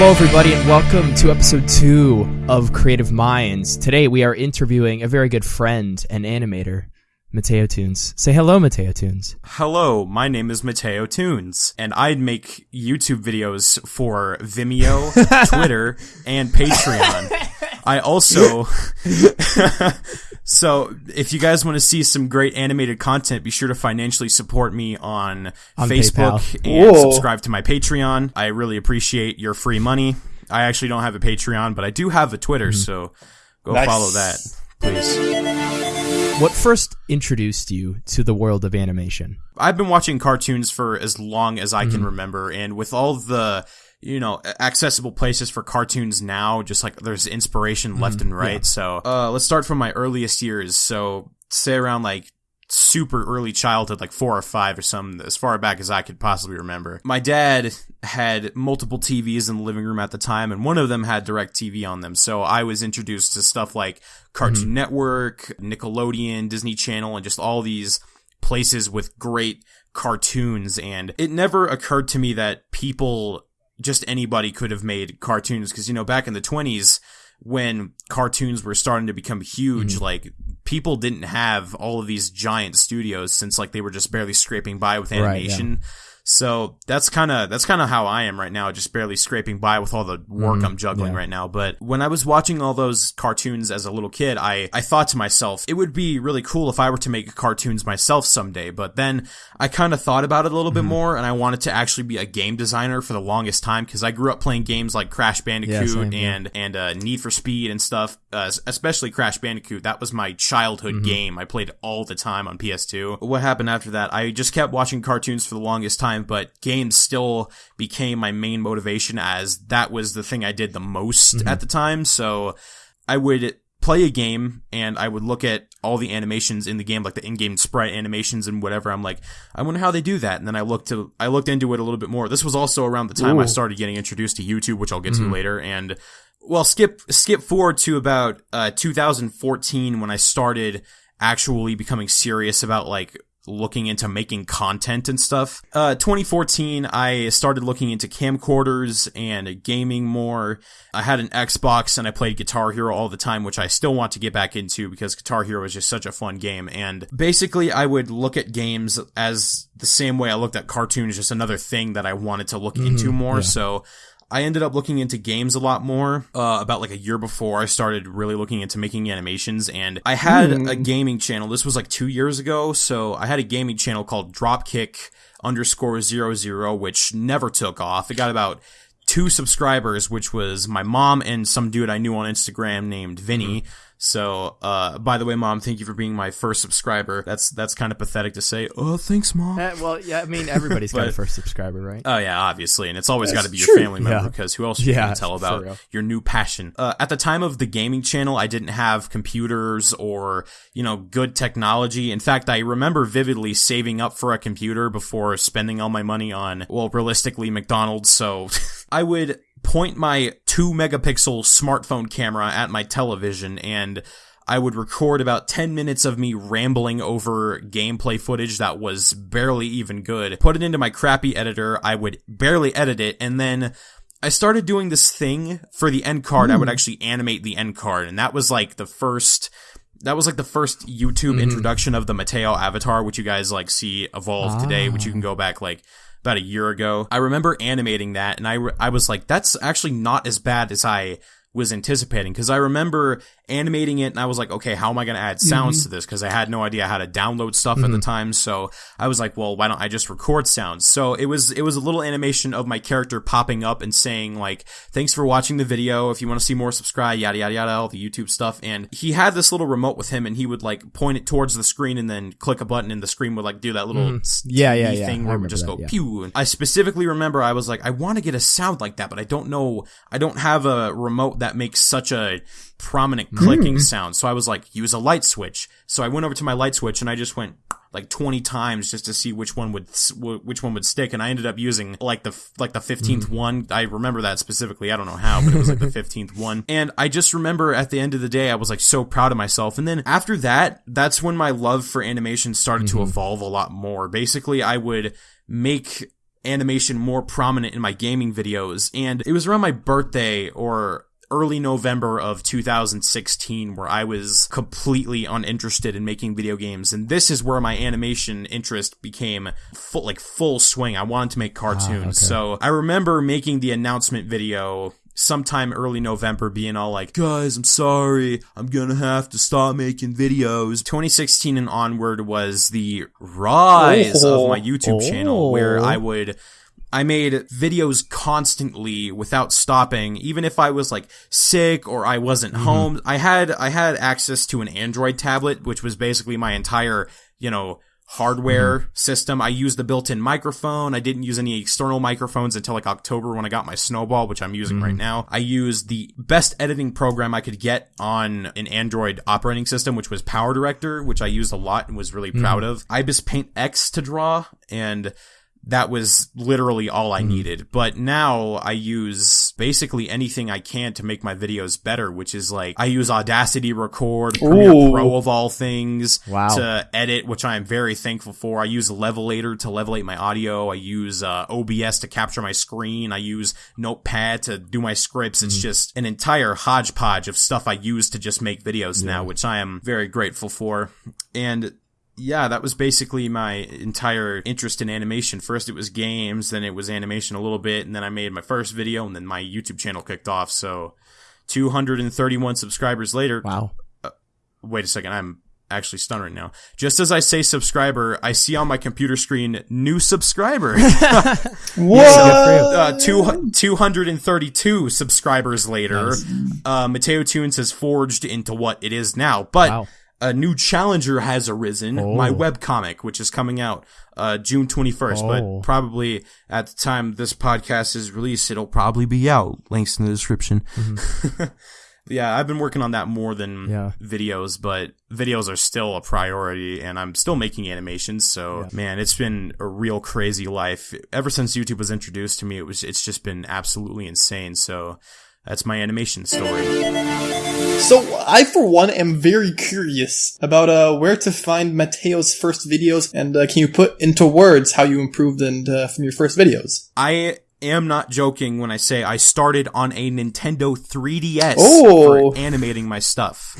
Hello, everybody, and welcome to episode two of Creative Minds. Today, we are interviewing a very good friend and animator, Mateo Tunes. Say hello, Mateo Tunes. Hello, my name is Mateo Tunes, and I'd make YouTube videos for Vimeo, Twitter, and Patreon. I also, so if you guys want to see some great animated content, be sure to financially support me on, On Facebook PayPal. and Whoa. subscribe to my Patreon. I really appreciate your free money. I actually don't have a Patreon, but I do have a Twitter, so go Nice. follow that, please. What first introduced you to the world of animation? I've been watching cartoons for as long as I Mm-hmm. can remember, and with all the you know accessible places for cartoons now, just like there's inspiration Mm-hmm. left and right. So uh, let's start from my earliest years. So say around like super early childhood, like four or five or something, as far back as I could possibly remember. My dad had multiple TVs in the living room at the time, and one of them had DirecTV on them. So I was introduced to stuff like Cartoon Network, Nickelodeon, Disney Channel, and just all these places with great cartoons. And it never occurred to me that people, just anybody could have made cartoons. Cause, you know, back in the 20s, when cartoons were starting to become huge, like people didn't have all of these giant studios since like they were just barely scraping by with Right, yeah. animation. So that's kind of that's kind of how I am right now, just barely scraping by with all the work I'm juggling Mm-hmm. yeah. right now. But when I was watching all those cartoons as a little kid, I I thought to myself, it would be really cool if I were to make cartoons myself someday. But then I kind of thought about it a little Mm-hmm. bit more, and I wanted to actually be a game designer for the longest time because I grew up playing games like Crash Bandicoot same, yeah. and and uh, Need for Speed and stuff. Uh, especially Crash Bandicoot. That was my childhood Mm-hmm. game. I played all the time on PS2. What happened after that? I just kept watching cartoons for the longest time, but games still became my main motivation as that was the thing I did the most Mm-hmm. at the time. So I would play a game and I would look at all the animations in the game, like the in-game sprite animations and whatever. I'm like, I wonder how they do that. And then I looked to, I looked into it a little bit more. This was also around the time I started getting introduced to YouTube, which I'll get Mm-hmm. to later. And well, skip, skip forward to about, uh, 2014 when I started actually becoming serious about like looking into making content and stuff. Uh, 2014, I started looking into camcorders and gaming more. I had an Xbox and I played Guitar Hero all the time, which I still want to get back into because Guitar Hero is just such a fun game. And basically, I would look at games as the same way I looked at cartoons, just another thing that I wanted to look into more. So, I ended up looking into games a lot more. Uh, about like a year before I started really looking into making animations, and I had a gaming channel. This was like two years ago, so I had a gaming channel called Dropkick underscore zero zero, which never took off. It got about two subscribers, which was my mom and some dude I knew on Instagram named Vinny. So, uh, by the way, mom, thank you for being my first subscriber. That's that's kind of pathetic to say. Oh, thanks, mom. Uh, well, yeah, I mean, everybody's got a first subscriber, right? Oh yeah, obviously, and it's always got to be your family member Yeah. because who else are you Yeah, to tell about your new passion? Uh, at the time of the gaming channel, I didn't have computers or you know good technology. In fact, I remember vividly saving up for a computer before spending all my money on well, realistically McDonald's. So I would point my two megapixel smartphone camera at my television and. I would record about 10 minutes of me rambling over gameplay footage that was barely even good, put it into my crappy editor, I would barely edit it, and then I started doing this thing for the end card. I would hmm. actually animate the end card, and that was like the first. That was like the first YouTube mm-hmm. introduction of the Mateo avatar, which you guys like see evolve today, which you can ah. go back like about a year ago. I remember animating that, and I I was like, that's actually not as bad as I was anticipating because I remember animating it and I was like, okay, how am I going to add sounds mm-hmm. to this? Because I had no idea how to download stuff at the mm-hmm. time. So I was like, well, why don't I just record sounds? So it was it was a little animation of my character popping up and saying like, thanks for watching the video. If you want to see more, subscribe. Yada yada yada, all the YouTube stuff. And he had this little remote with him, and he would like point it towards the screen and then click a button, and the screen would like do that little mm. s- Yeah, yeah, yeah. thing where it would just that, go yeah. pew. And I specifically remember I was like, I want to get a sound like that, but I don't know. I don't have a remote that makes such a prominent clicking hmm. sound. So I was like, use a light switch. So I went over to my light switch and I just went like 20 times just to see which one would which one would stick and I ended up using like the like the 15th hmm. one. I remember that specifically. I don't know how, but it was like the 15th one. And I just remember at the end of the day I was like so proud of myself. And then after that, that's when my love for animation started to mm-hmm. evolve a lot more. Basically, I would make animation more prominent in my gaming videos. And it was around my birthday or early November of 2016 where I was completely uninterested in making video games. And this is where my animation interest became full, like full swing. I wanted to make ah, cartoons. okay. So I remember making the announcement video sometime early November being all like, guys, I'm sorry. I'm gonna have to stop making videos. 2016 and onward was the rise Oh. of my oh. YouTube channel where Oh. I would I made videos constantly without stopping, even if I was like sick or I wasn't mm-hmm. home. I had I had access to an Android tablet, which was basically my entire, you know, hardware mm-hmm. system. I used the built-in microphone. I didn't use any external microphones until like October when I got my Snowball, which I'm using right mm-hmm. now. I used the best editing program I could get on an Android operating system, which was Power Director, which I used a lot and was really proud of. Ibis Paint X to draw and that was literally all I needed. But now I use basically anything I can to make my videos better, which is like I use Audacity Record, Premiere Ooh. Pro of all things Wow. to edit, which I am very thankful for. I use Levelator to levelate my audio. I use uh, OBS to capture my screen. I use Notepad to do my scripts. It's just an entire hodgepodge of stuff I use to just make videos now, which I am very grateful for. And yeah, that was basically my entire interest in animation. First it was games, then it was animation a little bit, and then I made my first video, and then my YouTube channel kicked off. So, 231 subscribers later. Wow. Wait a second, I'm actually stunned right now. Just as I say subscriber, I see on my computer screen new subscriber. What? uh, two, 232 subscribers later, uh, Mateo Tunes has forged into what it is now. But Wow. A new challenger has arisen, my Oh. webcomic, which is coming out uh, June 21st. Oh. But probably at the time this podcast is released, it'll probably be out. Links in the description. yeah, I've been working on that more than Mm-hmm. Yeah. videos, but videos are still a priority, and I'm still making animations. So, man, it's been a real crazy life ever since YouTube was introduced to me. It was it's just been absolutely insane. So, that's my animation story. So I, for one, am very curious about uh, where to find Mateo's first videos, and uh, can you put into words how you improved and uh, from your first videos? I am not joking when I say I started on a Nintendo 3DS Oh. for animating my stuff.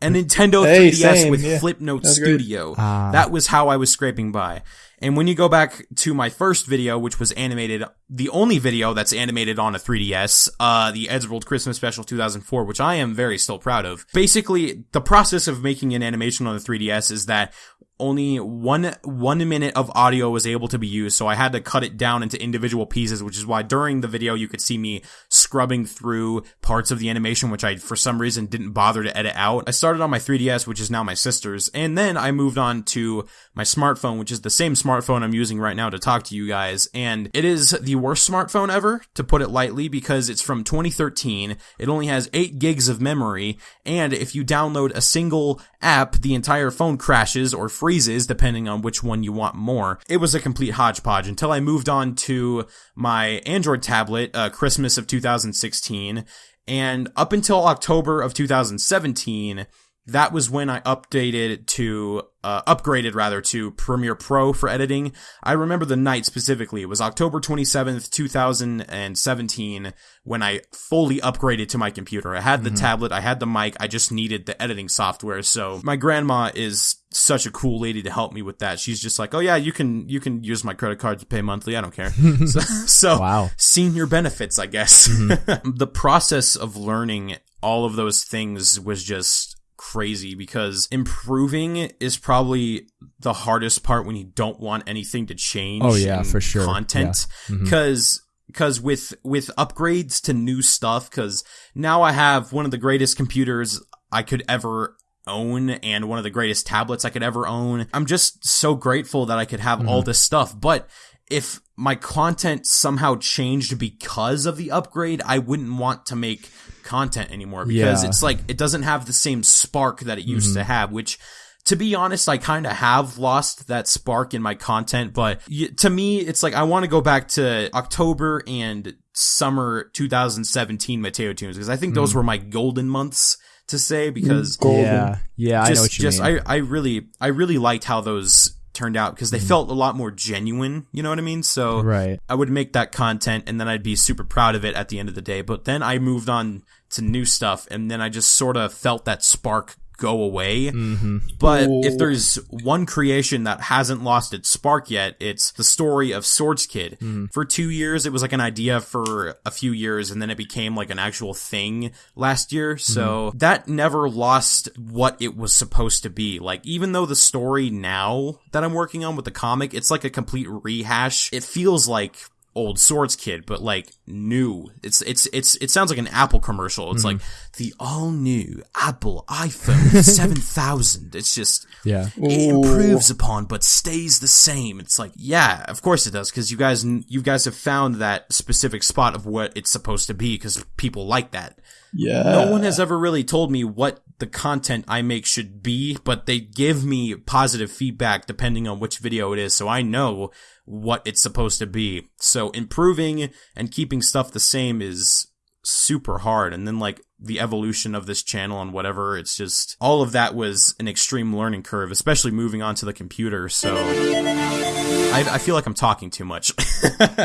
A Nintendo Hey, 3DS same, with yeah. Flipnote That's great. Studio. Ah. that was how I was scraping by. And when you go back to my first video, which was animated, the only video that's animated on a 3DS, uh, the Eddsworld Christmas Special 2004, which I am very still proud of. Basically, the process of making an animation on the 3DS is that only one one minute of audio was able to be used, so I had to cut it down into individual pieces, which is why during the video you could see me scrubbing through parts of the animation, which I for some reason didn't bother to edit out. I started on my 3DS, which is now my sister's, and then I moved on to my smartphone, which is the same smartphone I'm using right now to talk to you guys, and it is the worst smartphone ever, to put it lightly, because it's from 2013. It only has 8 gigs of memory, and if you download a single app, the entire phone crashes or freezes, depending on which one you want more. It was a complete hodgepodge until I moved on to my Android tablet, uh, Christmas of 2016, and up until October of 2017, that was when I updated to, uh, upgraded rather to Premiere Pro for editing. I remember the night specifically. It was October 27th, 2017 when I fully upgraded to my computer. I had the tablet, I had the mic, I just needed the editing software. So my grandma is such a cool lady to help me with that. She's just like, "Oh yeah, you can you can use my credit card to pay monthly. I don't care." so, so Wow. senior benefits, I guess. the process of learning all of those things was just crazy because improving is probably the hardest part when you don't want anything to change. Oh, yeah, in for sure. Content Yeah. Mhm. because because with with upgrades to new stuff because now I have one of the greatest computers I could ever own and one of the greatest tablets I could ever own. I'm just so grateful that I could have all this stuff, but if my content somehow changed because of the upgrade, I wouldn't want to make content anymore because Yeah. it's like it doesn't have the same spark that it used to mm-hmm. have, which to be honest, I kind of have lost that spark in my content, but to me, it's like I want to go back to October and summer 2017 Mateo tunes because I think those mm. were my golden months to say because mm, Golden. Yeah. Yeah, I know just, what you just mean. I, I really, I really liked how those turned out because they mm-hmm. felt a lot more genuine. You know what I mean? So Right. I would make that content and then I'd be super proud of it at the end of the day. But then I moved on to new stuff and then I just sort of felt that spark go away. Mm-hmm. But Ooh. if there's one creation that hasn't lost its spark yet, it's the story of Swords Kid. For two years, it was like an idea for a few years, and then it became like an actual thing last year. So that never lost what it was supposed to be. Like, even though the story now that I'm working on with the comic, it's like a complete rehash, it feels like old swords kid but like new it's it's it's it sounds like an apple commercial it's like mm-hmm. the all new apple iphone 7000 it's just Yeah. it Ooh. improves upon but stays the same it's like yeah of course it does because you guys you guys have found that specific spot of what it's supposed to be because people like that Yeah. no one has ever really told me what the content I make should be, but they give me positive feedback depending on which video it is, so I know what it's supposed to be. So improving and keeping stuff the same is super hard. And then like the evolution of this channel and whatever, it's just all of that was an extreme learning curve, especially moving onto the computer. So I, I feel like I'm talking too much.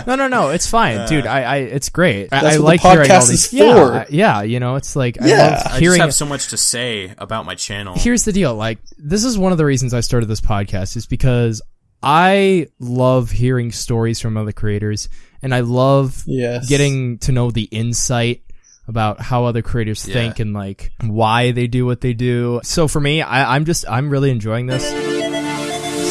No, no, no. It's fine, uh, dude. I, I, it's great. I, That's I what the like hearing all these. is yeah. I- yeah. You know, it's like I Yeah. love I just hearing. have so much to say about my channel. Here's the deal. Like, this is one of the reasons I started this podcast is because I love hearing stories from other creators, and I love Yes. getting to know the insight about how other creators Yeah. think and like why they do what they do. So for me, I, I'm just I'm really enjoying this.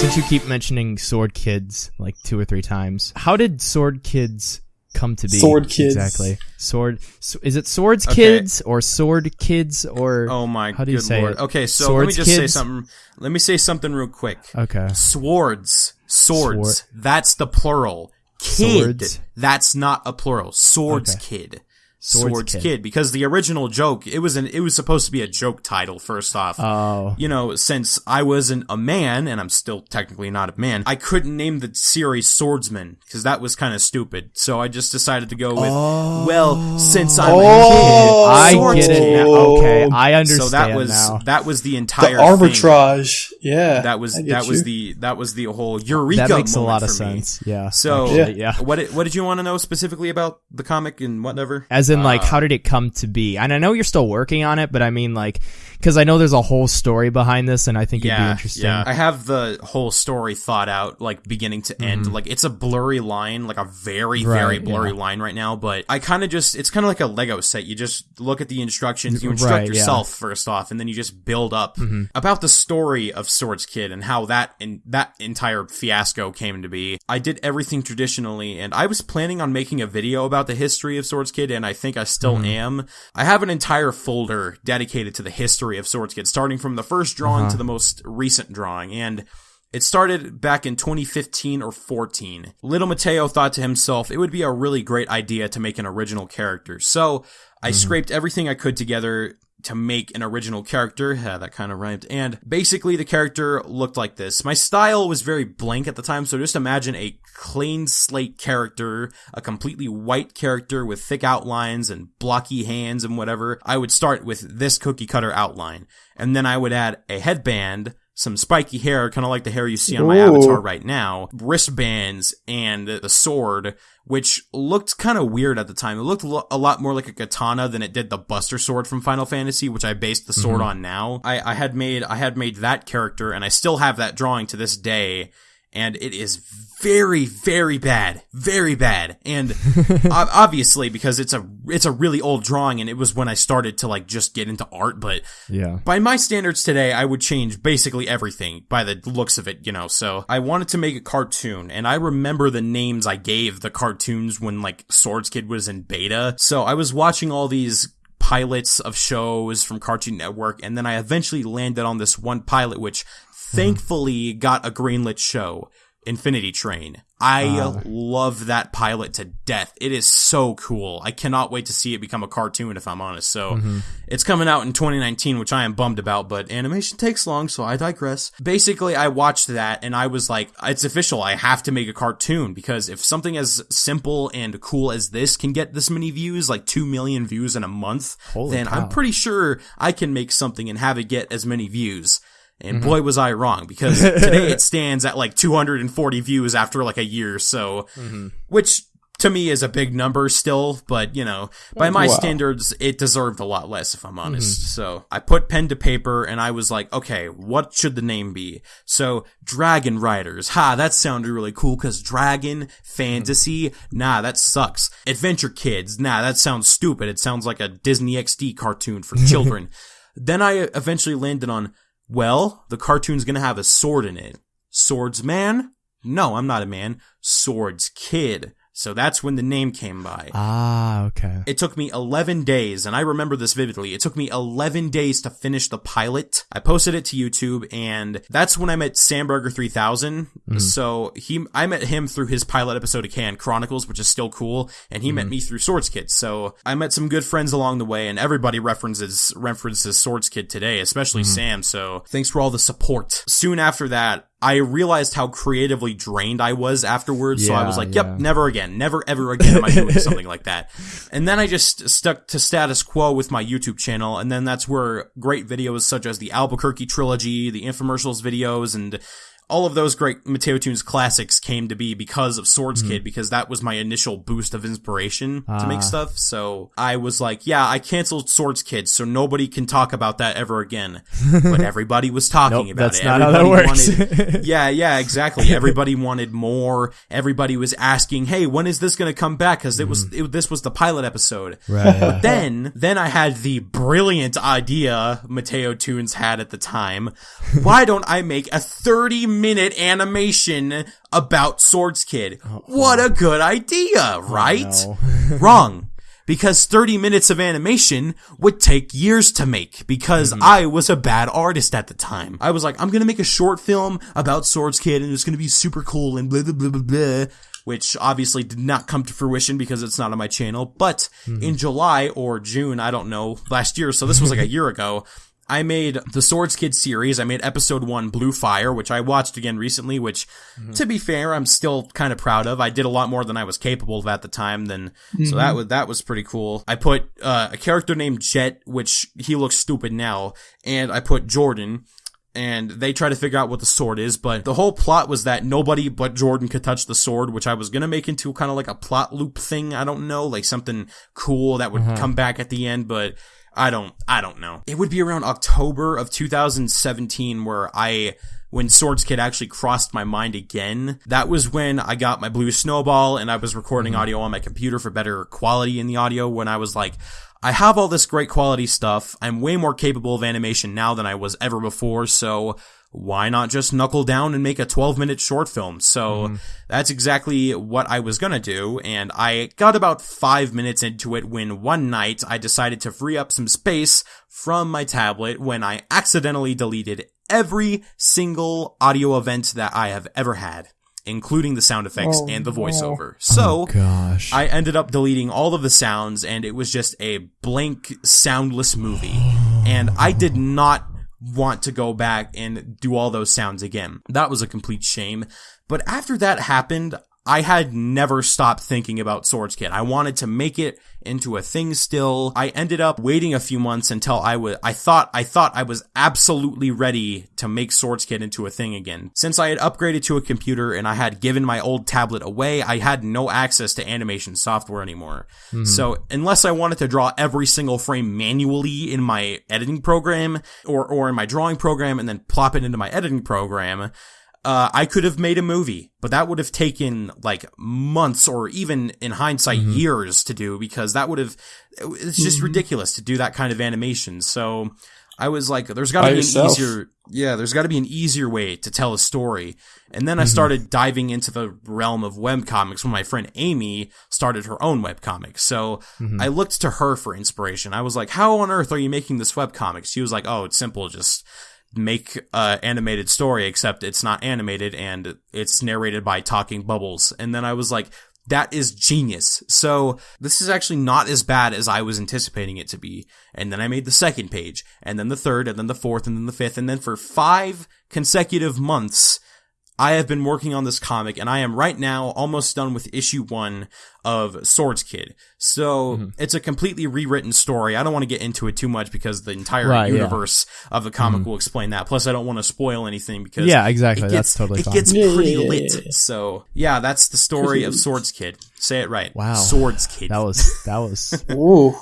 Since you keep mentioning Sword Kids like two or three times, how did Sword Kids come to be? Sword Kids. exactly. Sword so is it Swords Okay. Kids or Sword Kids or Oh my How do you good say lord. it? Okay, so let me Swords just say something. Let me say something real quick. okay Swords. Swords. Sword- That's the plural. Kid. Swords. That's not a plural. Swords Okay. kid. Swords Swords, Kid. kid. because the original joke it was an it was supposed to be a joke title first off. oh you know, since I wasn't a man and I'm still technically not a man, I couldn't name the series Swordsman because that was kind of stupid. So I just decided to go with oh. well, since I'm Oh. a I kid, Swords get it Kid. now. Okay, I understand So that was now. that was the the entire thing. arbitrage. Yeah. That was I get that was the that was the whole eureka. that makes a lot of for me. sense. Yeah. So actually, yeah. what did, what did you want to know specifically about the comic and whatever? As in, Uh, like, how did it come to be? And I know you're still working on it, but I mean, like, because I know there's a whole story behind this, and I think it'd be interesting. Yeah, I have the whole story thought out, like beginning to end. Like it's a blurry line, like a very, very blurry yeah. line right now. But I kind of just, it's kind of like a Lego set. You just look at the instructions, you Right, instruct yeah. yourself first off, and then you just build up about the story of Swords Kid and how that and that entire fiasco came to be. I did everything traditionally, and I was planning on making a video about the history of Swords Kid, and I think I still mm-hmm. am. I have an entire folder dedicated to the history of Swords Kid, starting from the first drawing to uh-huh. the most recent drawing, and it started back in 2015 or 14. Little Mateo thought to himself it would be a really great idea to make an original character. So I mm-hmm. scraped everything I could together to make an original character. Yeah, that kind of rhymed. And basically the character looked like this. My style was very blank at the time, so just imagine a clean slate character, a completely white character with thick outlines and blocky hands and whatever. I would start with this cookie cutter outline. And then I would add a headband, some spiky hair, kind of like the hair you see on my Ooh. avatar right now, wristbands, and the sword, which looked kind of weird at the time. It looked lo- a lot more like a katana than it did the Buster sword from Final Fantasy, which I based the sword mm-hmm. on now. I, I had made I had made that character, and I still have that drawing to this day. And it is very, very bad, very bad, and obviously because it's a it's a really old drawing, and it was when I started to like just get into art. But yeah. by my standards today, I would change basically everything by the looks of it, you know. So I wanted to make a cartoon, and I remember the names I gave the cartoons when like Swords Kid was in beta. So I was watching all these pilots of shows from Cartoon Network, and then I eventually landed on this one pilot, which thankfully got a greenlit show. Infinity Train. I ah. love that pilot to death. It is so cool. I cannot wait to see it become a cartoon if I'm honest. So mm-hmm. it's coming out in 2019, which I am bummed about, but animation takes long, so I digress. Basically, I watched that and I was like, it's official. I have to make a cartoon because if something as simple and cool as this can get this many views, like 2 million views in a month, Holy then cow. I'm pretty sure I can make something and have it get as many views. And mm-hmm. boy was I wrong because today it stands at like 240 views after like a year. Or so, mm-hmm. which to me is a big number still, but you know, by mm, my Wow. standards, it deserved a lot less if I'm mm-hmm. honest. So I put pen to paper and I was like, okay, what should the name be? So Dragon Riders. Ha, that sounded really cool because dragon, fantasy, nah, that sucks. Adventure Kids. Nah, that sounds stupid. It sounds like a Disney XD cartoon for children. then I eventually landed on, well, the cartoon's gonna have a sword in it. Swordsman? No, I'm not a man. Swords Kid. So that's when the name came by. Ah, okay. It took me 11 days, and I remember this vividly. It took me 11 days to finish the pilot. I posted it to YouTube, and that's when I met Samburger 3000. Mm. So he, I met him through his pilot episode of Can Chronicles, which is still cool, and he met mm. me through Swords Kid. So I met some good friends along the way, and everybody references references Swords Kid today, especially mm-hmm. Sam. So thanks for all the support. Soon after that. I realized how creatively drained I was afterwards, so I was like, "Yep, yeah. never again. Never ever again am I doing something like that. And then I just stuck to status quo with my YouTube channel, and then that's where great videos such as the Albuquerque trilogy, the infomercials videos, and all of those great Mateo Tunes classics came to be because of Swords Mm-hmm. Kid, because that was my initial boost of inspiration to Ah. make stuff. So I was like, yeah, I canceled Swords Kid, so nobody can talk about that ever again. but everybody was talking Nope, about that's it. not how that works. wanted- yeah, yeah, exactly. Everybody wanted more. Everybody was asking, "Hey, when is this going to come back?" Because it was it, this was the pilot episode. Right. But then, then I had the brilliant idea Mateo Tunes had at the time. Why don't I make a 30 minute animation about Swords Kid? What a good idea, oh, right? no. Wrong. Because 30 minutes of animation would take years to make because mm-hmm. I was a bad artist at the time. I was like, I'm gonna make a short film about Swords Kid and it's gonna be super cool and blah blah blah blah blah. Which obviously did not come to fruition because it's not on my channel. But mm-hmm. in July or June, I don't know, last year, so this was like a year ago, I made the Swords Kid series. I made episode one, Blue Fire, which I watched again recently, which, mm-hmm. to be fair, I'm still kind of proud of. I did a lot more than I was capable of at the time. Then, so that mm-hmm. was, that was pretty cool. I put, uh, a character named Jet, which he looks stupid now, and I put Jordan. And they try to figure out what the sword is, but the whole plot was that nobody but Jordan could touch the sword, which I was gonna make into kind of like a plot loop thing. I don't know, like something cool that would mm-hmm. come back at the end, but I don't, I don't know. It would be around October of 2017 where I, when Swords Kid actually crossed my mind again. That was when I got my Blue Snowball and I was recording mm-hmm. audio on my computer for better quality in the audio when I was like, I have all this great quality stuff. I'm way more capable of animation now than I was ever before, so why not just knuckle down and make a 12 minute short film? So mm-hmm. that's exactly what I was gonna do, and I got about five minutes into it when one night I decided to free up some space from my tablet when I accidentally deleted every single audio event that I have ever had, including the sound effects oh, and the voiceover. Oh, so, Gosh. I ended up deleting all of the sounds and it was just a blank soundless movie. And I did not want to go back and do all those sounds again. That was a complete shame. But after that happened, I had never stopped thinking about Swords Kid. I wanted to make it into a thing still. I ended up waiting a few months until I was, I thought, I thought I was absolutely ready to make Swords Kid into a thing again. Since I had upgraded to a computer and I had given my old tablet away, I had no access to animation software anymore. Hmm. So unless I wanted to draw every single frame manually in my editing program or, or in my drawing program and then plop it into my editing program, uh, I could have made a movie, but that would have taken like months or even in hindsight mm-hmm. years to do because that would have, it's just mm-hmm. ridiculous to do that kind of animation. So I was like, there's gotta By be yourself. an easier, yeah, there's gotta be an easier way to tell a story. And then I mm-hmm. started diving into the realm of webcomics when my friend Amy started her own webcomic. So I looked to her for inspiration. I was like, how on earth are you making this webcomic? She was like, oh, it's simple. Just make a animated story, except it's not animated and it's narrated by talking bubbles. And then I was like, that is genius. So this is actually not as bad as I was anticipating it to be. And then I made the second page, and then the third, and then the fourth, and then the fifth, and then for five consecutive months, I have been working on this comic and I am right now almost done with issue one of Swords Kid. So Mm-hmm. it's a completely rewritten story. I don't want to get into it too much because the entire Right, yeah. Mm-hmm. universe of the comic will explain that. Plus, I don't want to spoil anything because Yeah, exactly. It That's totally it fine. gets Yeah, pretty yeah, yeah, lit. yeah. So yeah, that's the story of Swords Kid. Say it right. Wow. Swords Kid. That was that was Ooh,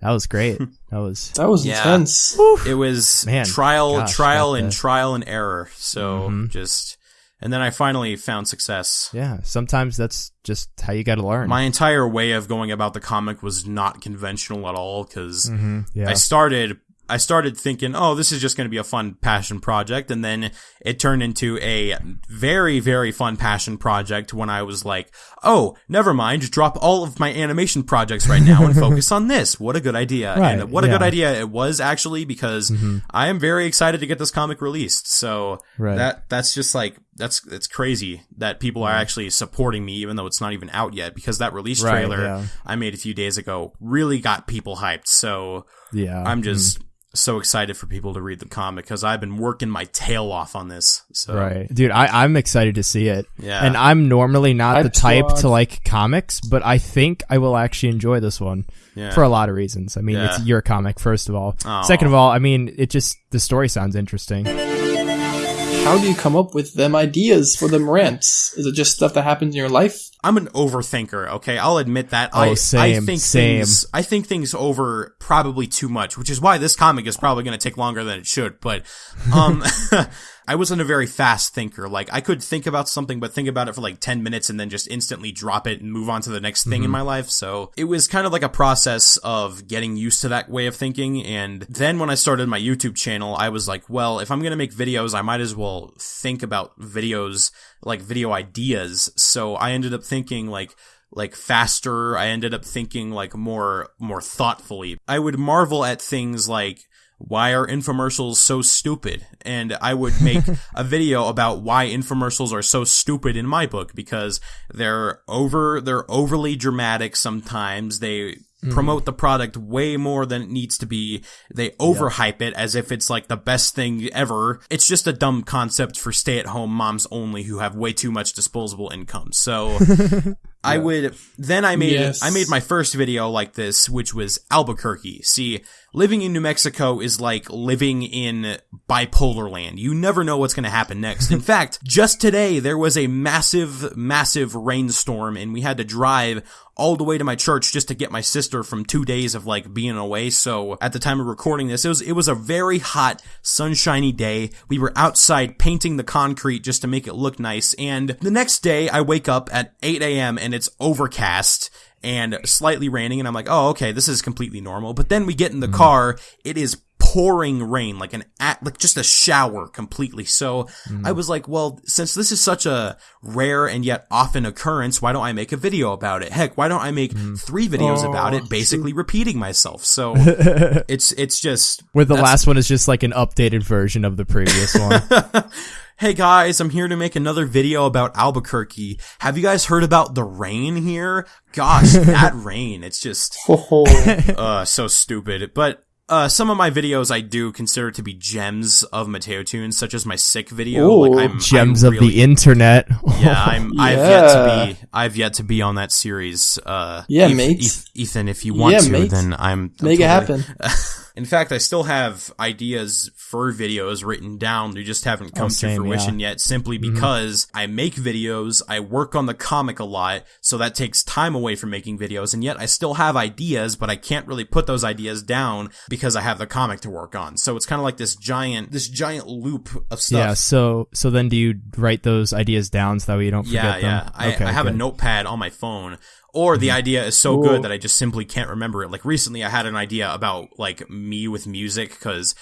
that was great. That was that was Yeah. intense. it was Man, trial, gosh, trial, and that- trial and error. So Mhm. just, and then I finally found success. yeah. Sometimes that's just how you got to learn. My entire way of going about the comic was not conventional at all because hmm Yeah. I started I started thinking, oh, this is just going to be a fun passion project, and then it turned into a very very fun passion project when I was like, oh, never mind, drop all of my animation projects right now and focus on this. What a good idea! Right, and what a good idea it was actually because mm-hmm. I am very excited to get this comic released. So Right. that that's just like that's it's crazy that people are mm-hmm. actually supporting me even though it's not even out yet because that release Right, trailer yeah. I made a few days ago really got people hyped. So yeah. I'm just mm. So excited for people to read the comic because I've been working my tail off on this. So Right. Dude, I, I'm excited to see it. Yeah. And I'm normally not the type squad. to like comics, but I think I will actually enjoy this one Yeah. for a lot of reasons. I mean, Yeah. it's your comic, first of all. Aw. Second of all, I mean, it just, the story sounds interesting. How do you come up with them ideas for them rants? Is it just stuff that happens in your life? I'm an overthinker. Okay, I'll admit that. Oh, I, I same, think same. things. I think things over probably too much, which is why this comic is probably going to take longer than it should. But, um, I wasn't a very fast thinker. Like I could think about something, but think about it for like ten minutes and then just instantly drop it and move on to the next thing in mm-hmm. my life. So it was kind of like a process of getting used to that way of thinking. And then when I started my YouTube channel, I was like, well, if I'm going to make videos, I might as well think about videos like video ideas. So I ended up thinking like like faster. I ended up thinking like more more thoughtfully. I would marvel at things like why are infomercials so stupid? And I would make a video about why infomercials are so stupid in my book because they're over they're overly dramatic sometimes. They hmm. promote the product way more than it needs to be. They overhype it as if it's like the best thing ever. It's just a dumb concept for stay-at-home moms only who have way too much disposable income. So I would then I made Yes. I made my first video like this, which was Albuquerque. See, living in New Mexico is like living in bipolar land. You never know what's going to happen next. In fact, just today there was a massive, massive rainstorm, and we had to drive all the way to my church just to get my sister from two days of like being away. So at the time of recording this, it was it was a very hot, sunshiny day. We were outside painting the concrete just to make it look nice. And the next day, I wake up at 8 a.m. and it's overcast and slightly raining, and I'm like, oh, okay, this is completely normal. But then we get in the car, it is pouring rain, like an at, like just a shower completely. So I was like, well, since this is such a rare and yet often occurrence, why don't I make a video about it? Heck, why don't I make mm. three videos Oh, about it, basically repeating myself? So it's it's just Where the last one is just like an updated version of the previous one. Hey guys, I'm here to make another video about Albuquerque. Have you guys heard about the rain here? Gosh, that rain. It's just uh so stupid. But uh some of my videos I do consider to be gems of Mateo tunes, such as my sick video. Ooh. like I'm Gems I of really- the internet. Yeah, I'm I've yet to be I've yet to be on that series. Uh Yeah, Eth- mate. Eth- Ethan, if you want Yeah, to, mate. then I'm, I'm make it happen. In fact, I still have ideas for videos written down. They just haven't come oh, to same, fruition yet simply mm-hmm. because I make videos, I work on the comic a lot, so that takes time away from making videos, and yet I still have ideas, but I can't really put those ideas down because I have the comic to work on. So it's kind of like this giant, this giant loop of stuff. Yeah, so so then do you write those ideas down so that way you don't forget Yeah, them? yeah. I, Okay, I have a notepad on my phone. Or Mm-hmm. the idea is so Ooh. good that I just simply can't remember it. Like recently I had an idea about like me with music because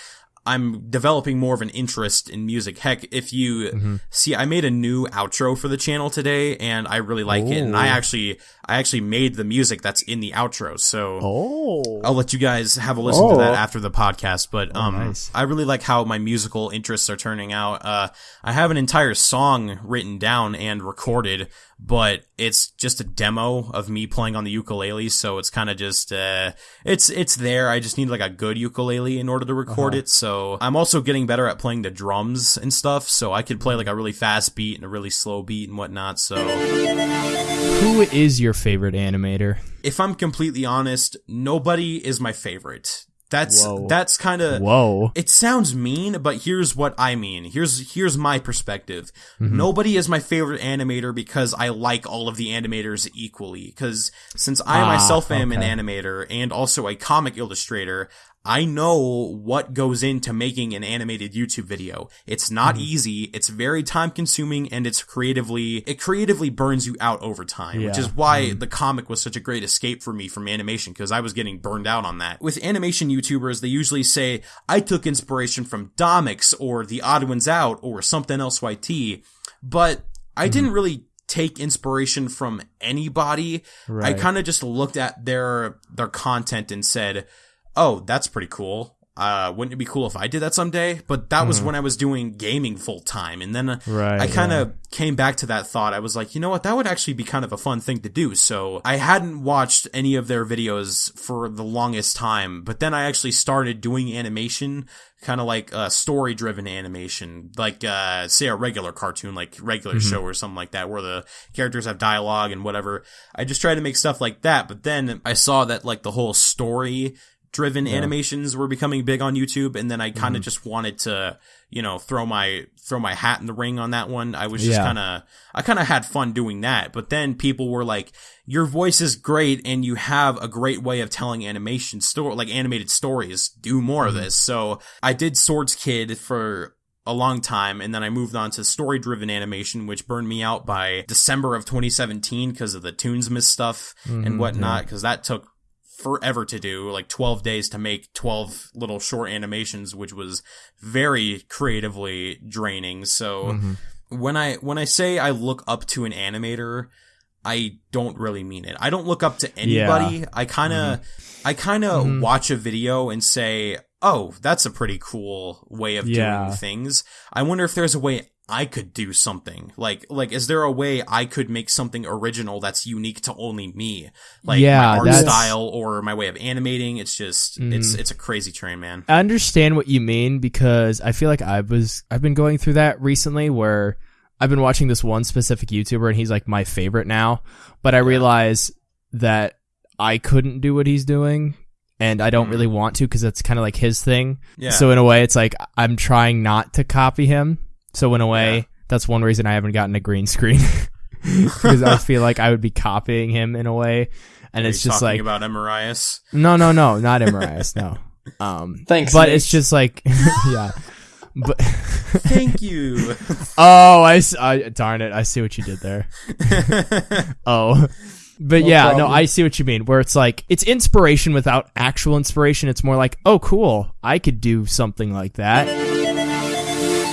I'm developing more of an interest in music. Heck, if you Mm-hmm. see, I made a new outro for the channel today and I really like it. And I Oh. actually, I actually made the music that's in the outro. So Oh. I'll let you guys have a listen to that Oh. after the podcast. But um, nice. I really like how my musical interests are turning out. Uh, I have an entire song written down and recorded, but it's just a demo of me playing on the ukulele. So it's kind of just uh, it's it's there. I just need like a good ukulele in order to record Uh-huh. it. So So I'm also getting better at playing the drums and stuff. So I could play like a really fast beat and a really slow beat and whatnot. So Who is your favorite animator? if I'm completely honest, nobody is my favorite. That's Whoa. that's kind of Whoa. it sounds mean, but here's what I mean. Here's here's my perspective. Mm-hmm. Nobody is my favorite animator because I like all of the animators equally. Because since I Ah, myself am an animator and also a comic illustrator, I know what goes into making an animated YouTube video. It's not Mm-hmm. easy. It's very time consuming and it's creatively, it creatively burns you out over time, which Yeah. Mm-hmm. is why the comic was such a great escape for me from animation because I was getting burned out on that. With animation YouTubers, they usually say, I took inspiration from Domics or TheOdd1sOut or SomethingElseYT, but I Mm-hmm. didn't really take inspiration from anybody. I kind of just looked at their their content and said, "Oh, that's pretty cool. Uh, wouldn't it be cool if I did that someday?" But that was when I was doing gaming full time, and then uh. Right, I kind of came back to that thought. I was like, you know what, that would actually be kind of a fun thing to do. So I hadn't watched any of their videos for the longest time, but then I actually started doing animation, kind of like uh, story driven animation, like uh, say a regular cartoon, like regular Mm-hmm. show or something like that, where the characters have dialogue and whatever. I just tried to make stuff like that, but then I saw that like the whole story driven animations were becoming big on YouTube and then I kind of Mm-hmm. just wanted to, you know, throw my throw my hat in the ring on that one. I was just Yeah. kind of I kind of had fun doing that. But then people were like, "Your voice is great and you have a great way of telling animation story like animated stories. Do more Mm-hmm. of this." So, I did Swords Kid for a long time and then I moved on to story driven animation which burned me out by December of 2017 because of the Toonsmith stuff Mm-hmm, and whatnot because that took forever to do like 12 days to make 12 little short animations which was very creatively draining so Mm-hmm. when i when i say i look up to an animator i don't really mean it i don't look up to anybody i kind of Mm-hmm. i kind of watch a video and say oh that's a pretty cool way of Yeah. doing things i wonder if there's a way I could do something. Like like is there a way I could make something original that's unique to only me? Like Yeah, my art that's- style or my way of animating? It's just it's mm. it's a crazy train man. I understand what you mean because I feel like I was I've been going through that recently where I've been watching this one specific YouTuber and he's like my favorite now, but I realize that I couldn't do what he's doing and I don't really mm. want to because that's kind of like his thing. Yeah. So in a way it's like I'm trying not to copy him. So in a way Yeah. that's one reason I haven't gotten a green screen because I feel like I would be copying him in a way and Are it's you just talking like about Emirias no, no, no, not Emirias, no. Um, Thanks, but Nate. it's just like, yeah. But thank you oh, I, darn it, I see what you did there. oh, but yeah, no. I see what you mean. Where it's like it's inspiration without actual inspiration. It's more like, oh, cool, I could do something like that.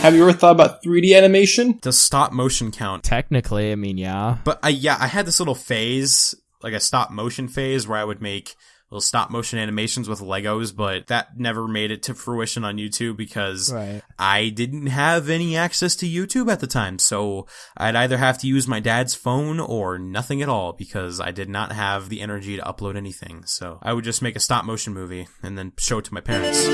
Have you ever thought about 3D animation? the stop motion count Technically, I mean, yeah. but I yeah I had this little phase like a stop motion phase where I would make little stop motion animations with Legos, but that never made it to fruition on YouTube because Right. I didn't have any access to YouTube at the time. So I'd either have to use my dad's phone or nothing at all because I did not have the energy to upload anything. So I would just make a stop motion movie and then show it to my parents.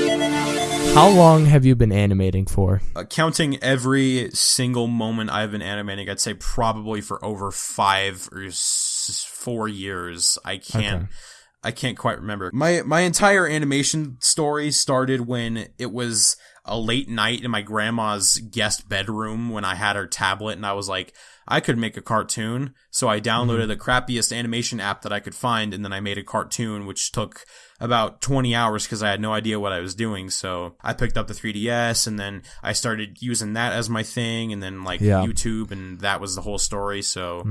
How long have you been animating for? Uh, counting every single moment I've been animating, I'd say probably for over five or s- four years. I can't. Okay. I can't quite remember. My my entire animation story started when it was a late night in my grandma's guest bedroom when I had her tablet and I was like, I could make a cartoon. So I downloaded the crappiest animation app that I could find and then I made a cartoon which took about 20 hours because I had no idea what I was doing. So I picked up the 3DS and then I started using that as my thing and then like Yeah. YouTube and that was the whole story. So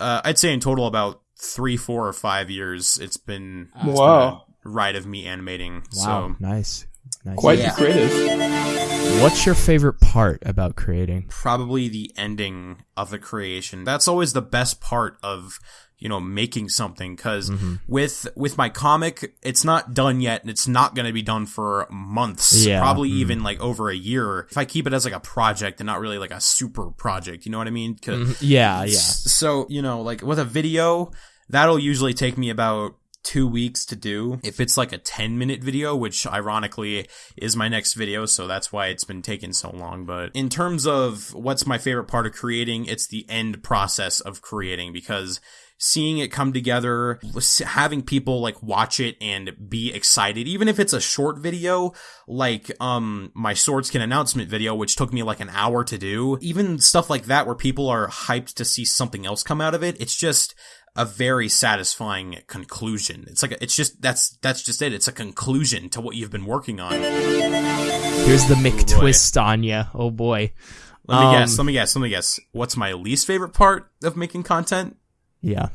uh, I'd say in total about three, four, or five years it's been, it's Wow. a ride of me animating. Wow, So nice. nice. Quite Yeah. creative. What's your favorite part about creating? probably the ending of the creation. That's always the best part of you know making something because mm-hmm. with with my comic it's not done yet and it's not going to be done for months Yeah, probably mm-hmm. even like over a year if i keep it as like a project and not really like a super project you know what i mean 'Cause- mm-hmm. Yeah, yeah. So, you know, like with a video, that'll usually take me about two weeks to do. If it's like a 10 minute video, which ironically is my next video, so that's why it's been taking so long. But in terms of what's my favorite part of creating, it's the end process of creating because seeing it come together, having people like watch it and be excited, even if it's a short video, like, um, my Swords Kid announcement video, which took me like an hour to do, even stuff like that where people are hyped to see something else come out of it. It's just, a very satisfying conclusion. It's like a, it's just that's that's just it. It's a conclusion to what you've been working on. Here's the Mick boy. twist on you. Oh boy. Let me Um, guess. Let me guess. Let me guess. What's my least favorite part of making content? Yeah.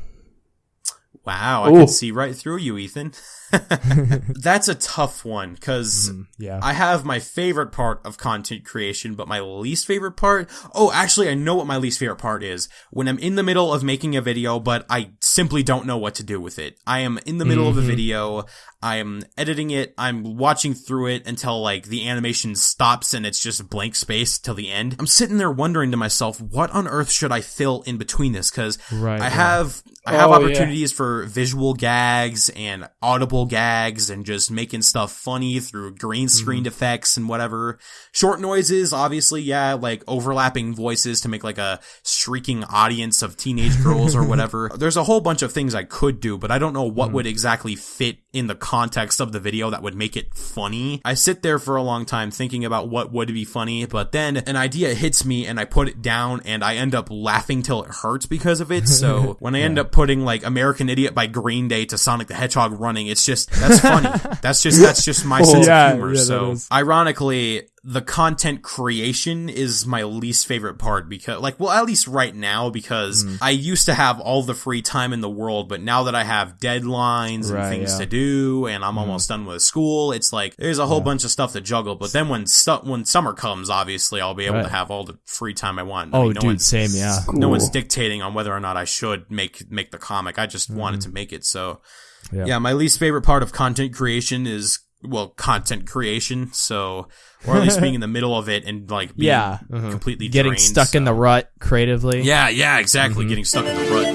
Wow, I Ooh. can see right through you, Ethan. That's a tough one because mm-hmm. Yeah. I have my favorite part of content creation, but my least favorite part. Oh, actually, I know what my least favorite part is. When I'm in the middle of making a video, but I simply don't know what to do with it. I am in the middle of a mm-hmm. video. I am editing it. I'm watching through it until like the animation stops and it's just blank space till the end. I'm sitting there wondering to myself, what on earth should I fill in between this? Cause Right, I yeah. have, I have Oh, yeah. opportunities for visual gags and audible gags and just making stuff funny through green screened mm-hmm. effects and whatever. Short noises, obviously, yeah, like overlapping voices to make like a shrieking audience of teenage girls or whatever. There's a whole bunch of things I could do, but I don't know what mm. would exactly fit in the context of the video that would make it funny. I sit there for a long time thinking about what would be funny, but then an idea hits me and I put it down and I end up laughing till it hurts because of it. So when I end up putting like American Idiot by Green Day to Sonic the Hedgehog running, it's just that's funny. that's just that's just my sense Yeah, of humor. yeah, so ironically, the content creation is my least favorite part because like well at least right now because Mm. I used to have all the free time in the world but now that I have deadlines and things yeah. Mm. to do and I'm almost done with school it's like there's a whole bunch of stuff to juggle but then when stu- when summer comes obviously I'll be able Right. to have all the free time I want I Oh, mean, no dude, one's- same. Yeah. no one's dictating on whether or not I should make make the comic. I just wanted to make it. So. Yeah. yeah. my least favorite part of content creation is well, content creation. So or at least being in the middle of it and like being Yeah. mhm. completely Getting drained, stuck in the rut creatively. Yeah, yeah, Mm-hmm. exactly. Getting stuck in the rut.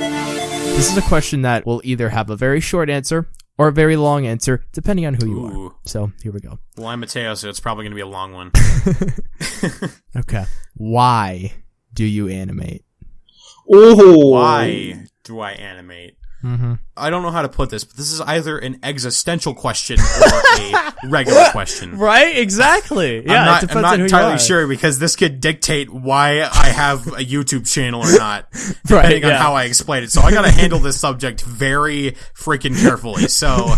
This is a question that will either have a very short answer or a very long answer, depending on who you are. So here we go. Well, I'm Mateo, so it's probably going to be a long one. Okay. Why do you animate? Oh, Why do I animate? Mm-hmm. I don't know how to put this, but this is either an existential question or a regular question. Right? Exactly. Yeah. I'm not, it I'm not entirely sure because this could dictate why I have a YouTube channel or not, depending on yeah. how I explain it. So I gotta handle this subject very freaking carefully. So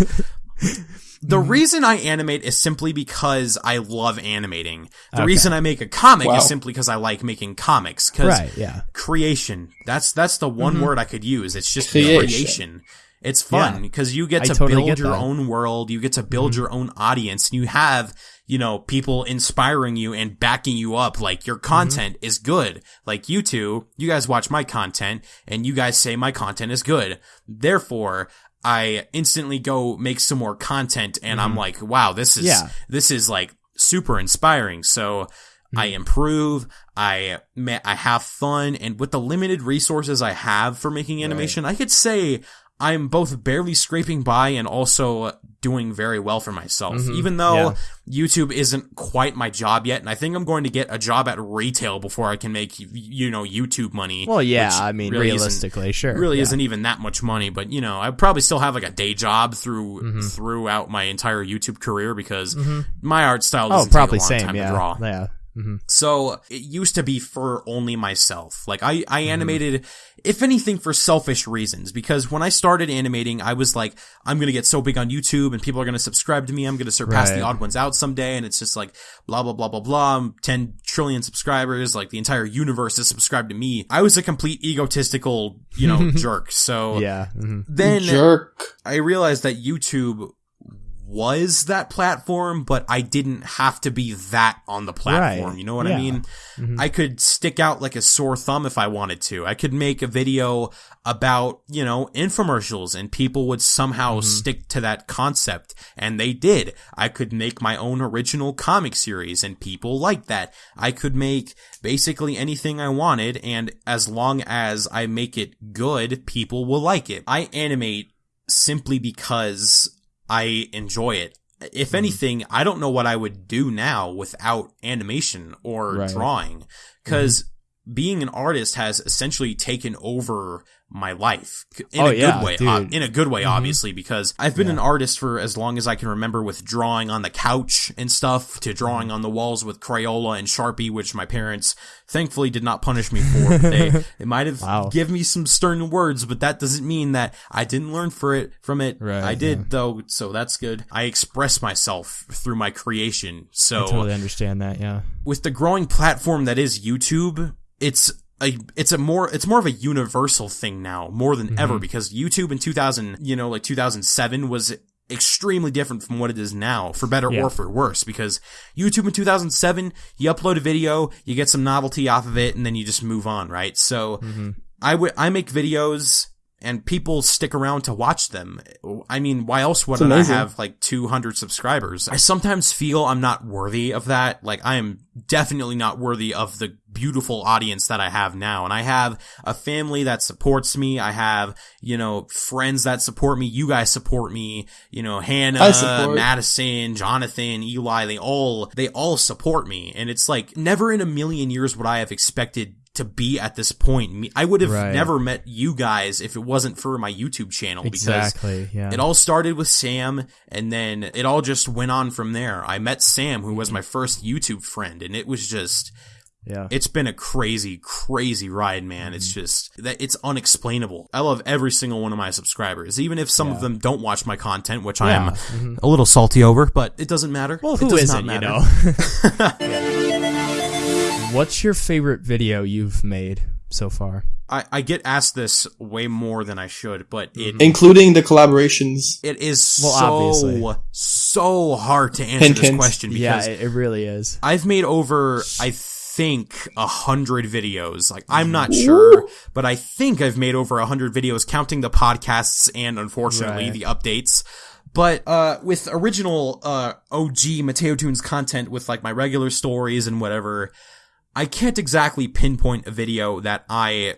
the Mm-hmm. reason I animate is simply because I love animating. The Okay. reason I make a comic Wow. is simply because I like making comics. Cause Right. Yeah. creation. That's that's the one word I could use. It's just Creation. creation. It's fun Yeah. because you get to totally build get your that. Mm-hmm. own world. You get to build your own audience, and you have you know people inspiring you and backing you up. Like your Mm-hmm. content is good. Like you two, you guys watch my content, and you guys say my content is good. Therefore. I instantly go make some more content and I'm like, wow, this is, Mm-hmm. Yeah. this is like super inspiring. So I Mm-hmm. improve. I I have fun, and with the limited resources I have for making animation, I could say I'm both barely scraping by and also doing very well for myself. Even though YouTube isn't quite my job yet, and I think I'm going to get a job at retail before I can make you know YouTube money. Well, yeah. I mean, really realistically, sure. really yeah. isn't even that much money, but you know, I probably still have like a day job through Mm-hmm. throughout my entire YouTube career because my art style Oh, doesn't probably take a long same. time Yeah. to draw. Yeah. Hmm So it used to be for only myself. Like I, I Mm-hmm. animated, if anything, for selfish reasons. Because when I started animating, I was like, I'm gonna get so big on YouTube, and people are gonna subscribe to me. I'm gonna surpass TheOdd1sOut someday, and it's just like blah blah blah blah blah. I'm 10 trillion subscribers. Like the entire universe is subscribed to me. I was a complete egotistical, you know, jerk. So Yeah. hmm then jerk. I realized that YouTube was that platform, but I didn't have to be that on the platform. Right. You know what Yeah. I mean? Mm-hmm. I could stick out like a sore thumb if I wanted to. I could make a video about, you know, infomercials and people would somehow Mm-hmm. stick to that concept. And they did. I could make my own original comic series and people liked that. I could make basically anything I wanted. And as long as I make it good, people will like it. I animate simply because I enjoy it. Mm-hmm. If anything, I don't know what I would do now without animation or Right. Mm-hmm. drawing because being an artist has essentially taken over my life in Oh, a yeah, good way. in a good way, Mhm. obviously, because I've been Yeah. an artist for as long as I can remember with drawing on the couch and stuff to Mm-hmm. drawing on the walls with Crayola and Sharpie, which my parents thankfully did not punish me for. they, they might have Wow. given me some stern words, but that doesn't mean that I didn't learn for it from it. Right, I did yeah. though, so that's good. I express myself through my creation. So I totally understand that. Yeah. with the growing platform that is YouTube, it's a it's a more it's more of a universal thing now more than ever mm-hmm. because YouTube in 2000, you know, like 2007 was extremely different from what it is now, for better Yeah. or for worse. Because YouTube in 2007, you upload a video, you get some novelty off of it, and then you just move on, right? So mm-hmm. I would I make videos and people stick around to watch them. I mean, why else would I have like 200 subscribers? I sometimes feel I'm not worthy of that. Like I am definitely not worthy of the beautiful audience that I have now. And I have a family that supports me. I have, you know, friends that support me. You guys support me. You know, Hannah, Madison, Jonathan, Eli, they all, they all support me. And it's like never in a million years would I have expected to be at this point. I would have Right. never met you guys if it wasn't for my YouTube channel because Exactly. Yeah. it all started with Sam and then it all just went on from there. I met Sam who was my first YouTube friend and it was just yeah. it's been a crazy crazy ride man. It's Mm-hmm. just that it's unexplainable. I love every single one of my subscribers even if some of them don't watch my content which Yeah. I am a little salty over, but it doesn't matter. Well, it does isn't, not you know? What's your favorite video you've made so far? I, I get asked this way more than I should, but it including the collaborations. it is Well, so obviously. so hard to answer Hint, this hint. question Yeah, because it, it really is. I've made over I think a hundred videos. Like I'm not sure, but I think I've made over a hundred videos, counting the podcasts and unfortunately Right. the updates. But uh, with original uh, OG Mateo Tunes content, with like my regular stories and whatever, I can't exactly pinpoint a video that I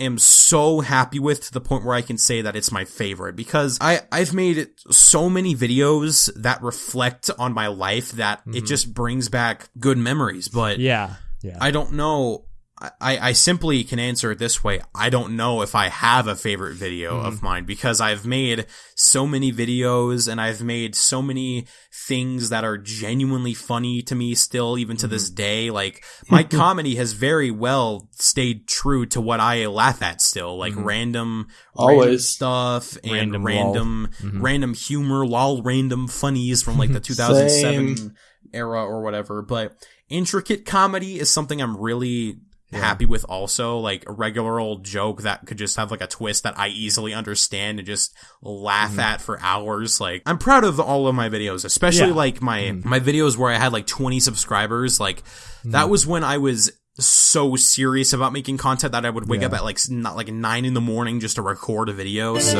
am so happy with to the point where I can say that it's my favorite because I, I've made so many videos that reflect on my life that it mm-hmm. just brings back good memories. But Yeah. Yeah. I don't know. I, I simply can answer it this way. I don't know if I have a favorite video of mm-hmm. mine because I've made so many videos and I've made so many things that are genuinely funny to me still, even to this mm-hmm. day. Like my comedy has very well stayed true to what I laugh at still, like mm-hmm. random, random Always. stuff and Random random, lol. random, humor, lol, random funnies from like the 2007 era or whatever. But intricate comedy is something I'm really happy with also like a regular old joke that could just have like a twist that I easily understand and just laugh Mm-hmm. at for hours like I'm proud of all of my videos especially Yeah. Mm-hmm. like my my videos where I had like 20 subscribers like Mm-hmm. that was when I was so serious about making content that I would wake Yeah. up at like not like 9 in the morning just to record a video so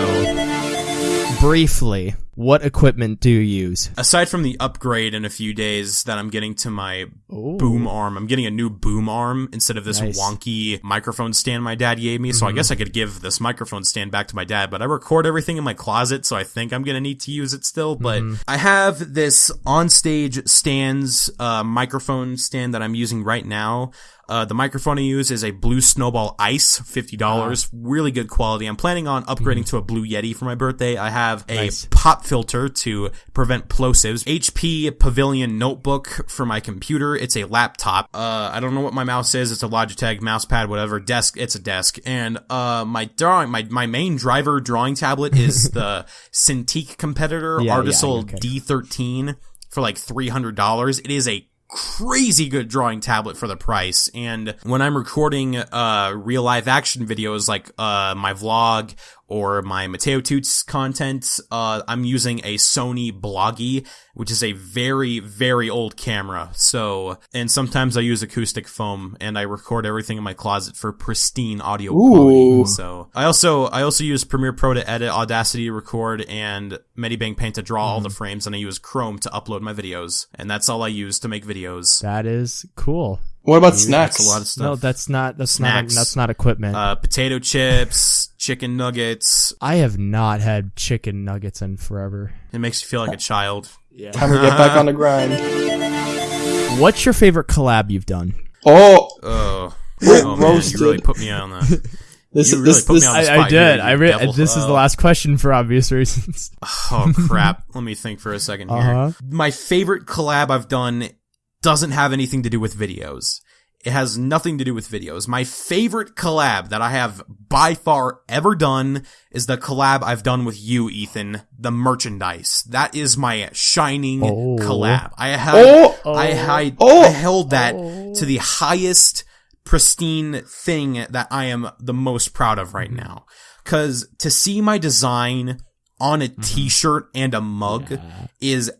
Briefly, what equipment do you use? aside from the upgrade in a few days that I'm getting to my Ooh. boom arm, I'm getting a new boom arm instead of this Nice. wonky microphone stand my dad gave me. So I guess I could give this microphone stand back to my dad, but I record everything in my closet, so I think I'm gonna need to use it still. But I have this onstage stands uh, microphone stand that I'm using right now. Uh, the microphone I use is a Blue Snowball Ice, fifty dollars, really good quality. I'm planning on upgrading to a Blue Yeti for my birthday. I have a Nice. pop filter to prevent plosives. HP Pavilion notebook for my computer. It's a laptop. Uh, I don't know what my mouse is. It's a Logitech mouse pad, whatever. Desk. It's a desk. And uh, my drawing, my my main driver drawing tablet is the Cintiq competitor Yeah, yeah, Artisul okay. D13 for like three hundred dollars. It is a crazy good drawing tablet for the price and when i'm recording uh real live action videos like uh my vlog or my mateo tunes content uh i'm using a sony bloggie which is a very very old camera so and sometimes i use acoustic foam and i record everything in my closet for pristine audio Ooh. quality so i also i also use premiere pro to edit audacity to record and medibang paint to draw all the frames and i use chrome to upload my videos and that's all i use to make videos That is cool. What about snacks? that's a lot of stuff No, that's not. That's Snacks. not. That's not equipment. uh, potato chips, chicken nuggets. I have not had chicken nuggets in forever. It makes you feel like a child. Yeah. Time to get back on the grind. What's your favorite collab you've done? Oh, Oh, Ro- oh man, you really put me on that. this You is really this put me this. on the I, spot I did. I you re- devil. this is the last question for obvious reasons. Oh crap! Let me think for a second here. Uh-huh. My favorite collab I've done doesn't have anything to do with videos. It has nothing to do with videos. My favorite collab that I have by far ever done is the collab I've done with you, Ethan. The merchandise. That is my shining Oh. collab. I have, Oh! I, I, Oh! I oh. held that oh. to the highest pristine thing that I am the most proud of right now. Cause to see my design on a mm-hmm. t-shirt and a mug is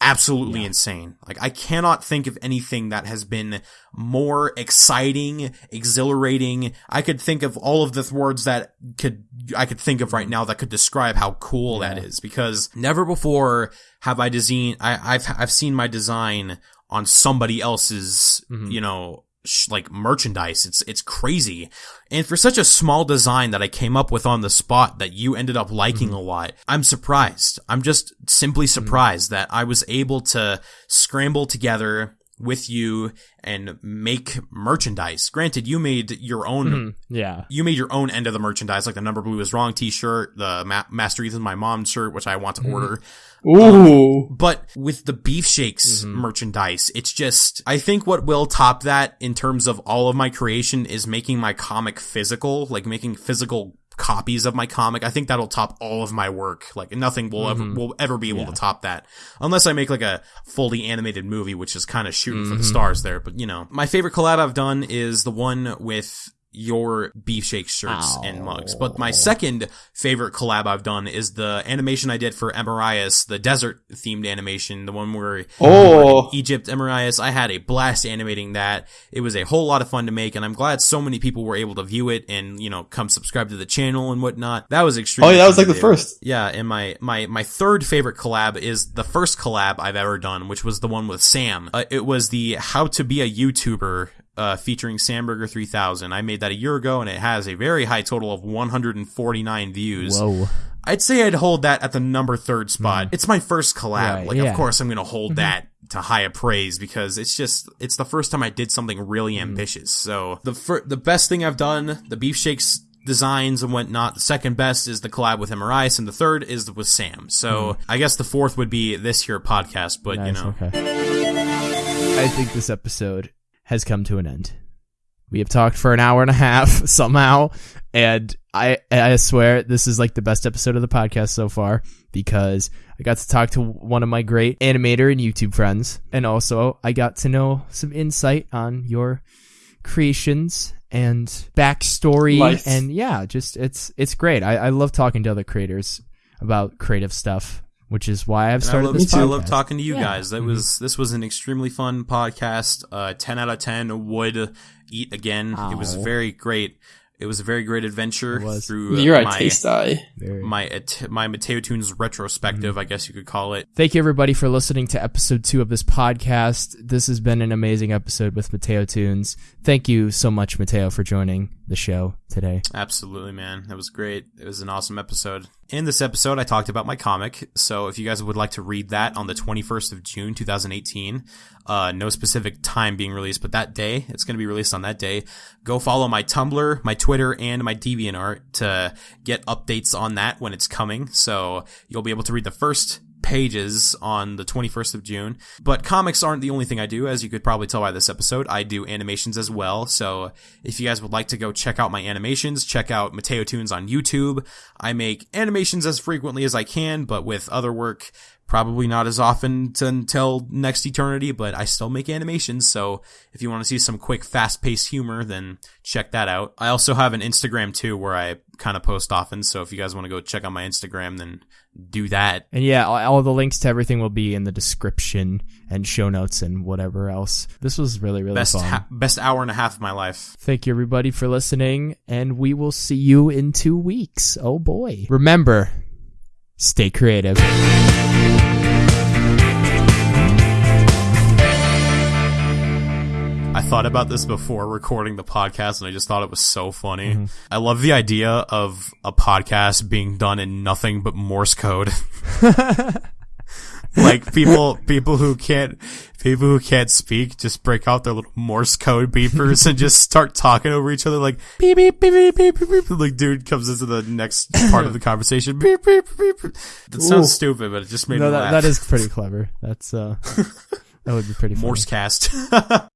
absolutely insane. Like I cannot think of anything that has been more exciting, exhilarating. I could think of all of the words that could I could think of right mm-hmm. now that could describe how cool that is because never before have I design I, I've I've seen my design on somebody else's mm-hmm. you know sh- like merchandise. It's it's crazy. And for such a small design that I came up with on the spot that you ended up liking mm-hmm. a lot, I'm surprised. I'm just simply mm. surprised that I was able to scramble together with you and make merchandise. Granted, you made your own mm-hmm. Yeah. you made your own end of the merchandise, like the number blue is wrong t-shirt, the Ma- Master Ethan my mom shirt, which I want to mm-hmm. order. Um, Ooh. But with the beef shakes mm-hmm. merchandise, it's just, I think what will top that in terms of all of my creation is making my comic physical, like making physical copies of my comic. I think that'll top all of my work. Like nothing will ever, mm-hmm. will ever be able to top that. Unless I make like a fully animated movie, which is kind of shooting for the mm-hmm. stars there. But you know, my favorite collab I've done is the one with your beef shake shirts and mugs. But my second favorite collab I've done is the animation I did for Emirias, the desert themed animation, the one where Oh. Egypt, Emirias. I had a blast animating that. It was a whole lot of fun to make, and I'm glad so many people were able to view it and you know come subscribe to the channel and whatnot. That was extremely. Oh, yeah, that was like the first. Yeah, and my my my third favorite collab is the first collab I've ever done, which was the one with Sam. Uh, it was the How to Be a YouTuber. Uh, featuring Samburger 3000. I made that a year ago and it has a very high total of 149 views. Whoa. I'd say I'd hold that at the number third spot. Hmm. It's my first collab. Right, like, yeah. of course, I'm gonna hold mm-hmm. that to high praise because it's just it's the first time I did something really hmm. ambitious. So the fir- the best thing I've done, the beef shakes designs and whatnot. The second best is the collab with Emirias, and the third is with Sam. So hmm. I guess the fourth would be this here podcast. But you know, okay. I think this episode has come to an end. We have talked for an hour and a half somehow, and I I swear this is like the best episode of the podcast so far because I got to talk to one of my great animator and YouTube friends, and also I got to know some insight on your creations and backstory, Life. and yeah, just it's it's great. I, I love talking to other creators about creative stuff, which is why I've And I started love, this I love talking to you Yeah. guys. That was this was an extremely fun podcast. Uh, ten out of ten would eat again. It was very great. It was a very great adventure through You're a taste eye. My my Mateo Tunes retrospective, Mm-hmm. I guess you could call it. Thank you, everybody, for listening to episode two of this podcast. This has been an amazing episode with Mateo Tunes. Thank you so much, Mateo, for joining the show today. Absolutely, man. That was great. It was an awesome episode. In this episode, I talked about my comic. So if you guys would like to read that on the 21st of June, 2018, uh, no specific time being released, but that day, it's going to be released on that day. Go follow my Tumblr, my Twitter, and my DeviantArt to get updates on that when it's coming. So you'll be able to read the first pages on the 21st of June. But comics aren't the only thing I do, as you could probably tell by this episode. I do animations as well. So if you guys would like to go check out my animations, check out Mateo Tunes on YouTube. I make animations as frequently as I can, but with other work, probably not as often to, until next eternity, but I still make animations. So if you want to see some quick, fast paced humor, then check that out. I also have an Instagram too, where I kind of post often. So if you guys want to go check out my Instagram, then do that. And yeah, all, all the links to everything will be in the description and show notes and whatever else. This was really, really best fun. ha- best hour and a half of my life. Thank you, everybody, for listening, and we will see you in two weeks. Oh boy. Remember, stay creative. I thought about this before recording the podcast and I just thought it was so funny. I love the idea of a podcast being done in nothing but Morse code. like people people who can't people who can't speak just break out their little Morse code beepers and just start talking over each other like beep beep beep beep beep beep. beep. Like dude comes into the next part of the conversation. Beep beep beep. beep. That sounds Ooh. stupid, but it just made No, me that, laugh. that is pretty clever. That's uh, that would be pretty funny. Morse cast.